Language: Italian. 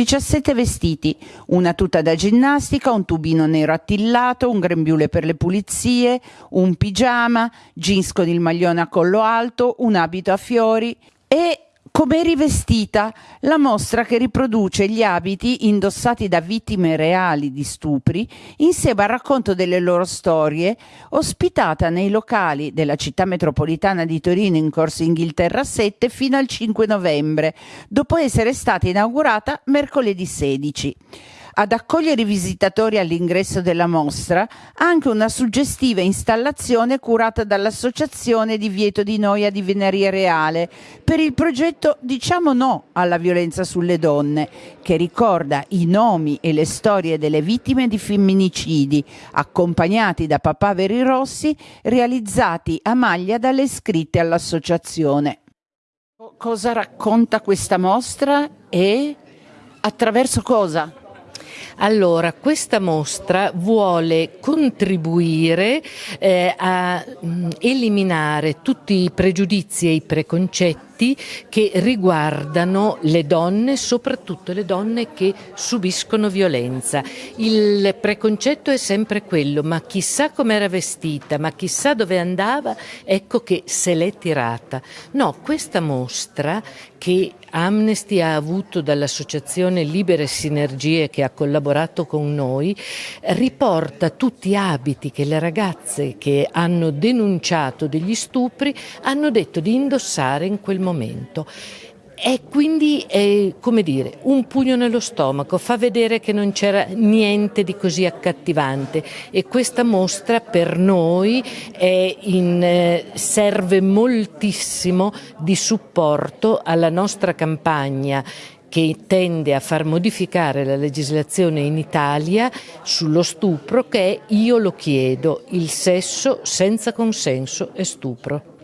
17 vestiti, una tuta da ginnastica, un tubino nero attillato, un grembiule per le pulizie, un pigiama, jeans con il maglione a collo alto, un abito a fiori come rivestita, la mostra che riproduce gli abiti indossati da vittime reali di stupri insieme al racconto delle loro storie, ospitata nei locali della città metropolitana di Torino in Corso Inghilterra 7 fino al 5 novembre, dopo essere stata inaugurata mercoledì 16 ad accogliere i visitatori all'ingresso della mostra anche una suggestiva installazione curata dall'Associazione Divieto di Noia di Veneria Reale per il progetto Diciamo no alla violenza sulle donne, che ricorda i nomi e le storie delle vittime di femminicidi, accompagnati da papaveri rossi, realizzati a maglia dalle iscritte all'associazione. Cosa racconta questa mostra e attraverso cosa? Allora, questa mostra vuole contribuire eh, a mh, mm, eliminare tutti i pregiudizi e i preconcetti diritti che riguardano le donne, soprattutto le donne che subiscono violenza. Il preconcetto è sempre quello, ma chissà com'era vestita, ma chissà dove andava, ecco che se l'è tirata. No, questa mostra che Amnesty ha avuto dall'associazione Libere Sinergie che ha collaborato con noi, riporta tutti abiti che le ragazze che hanno denunciato degli stupri hanno detto di indossare in quel momento momento. E quindi è come dire, un pugno nello stomaco, fa vedere che non c'era niente di così accattivante e questa mostra per noi in, eh, serve moltissimo di supporto alla nostra campagna che tende a far modificare la legislazione in Italia sullo stupro che è io lo chiedo, il sesso senza consenso è stupro.